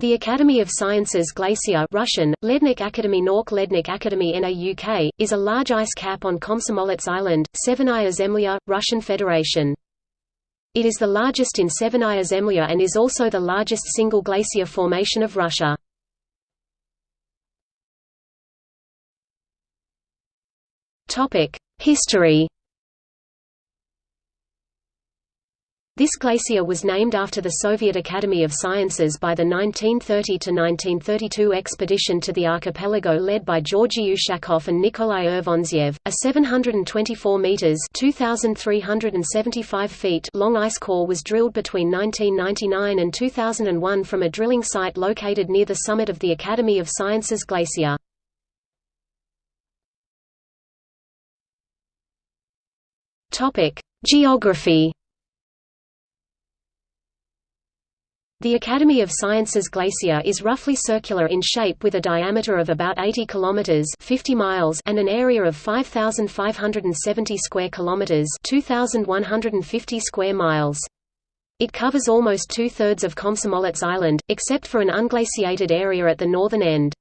The Academy of Sciences Glacier Russian, Lednik Akademy Nauk Lednik Akademy NAUK, is a large ice cap on Komsomolets Island, Severnaya Zemlya, Russian Federation. It is the largest in Severnaya Zemlya and is also the largest single glacier formation of Russia. History This glacier was named after the Soviet Academy of Sciences by the 1930–1932 expedition to the archipelago led by Georgy Ushakov and Nikolai Urvantsev. A 724 meters (2,375 feet) long ice core was drilled between 1999 and 2001 from a drilling site located near the summit of the Academy of Sciences glacier. Geography The Academy of Sciences Glacier is roughly circular in shape with a diameter of about 80 kilometers (50 miles) and an area of 5570 square kilometers (2150 square miles). It covers almost two-thirds of Komsomolets Island, except for an unglaciated area at the northern end.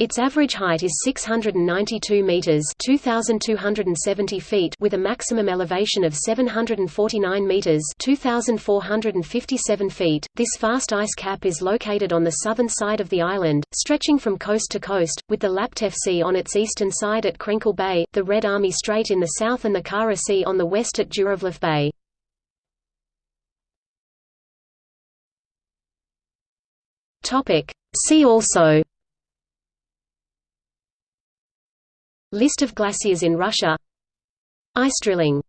Its average height is 692 meters (2270 feet) with a maximum elevation of 749 meters (2457 feet). This vast ice cap is located on the southern side of the island, stretching from coast to coast, with the Laptev Sea on its eastern side at Krenkel Bay, the Red Army Strait in the south and the Kara Sea on the west at Zhuravlev Bay. Topic: See also List of glaciers in Russia. Ice drilling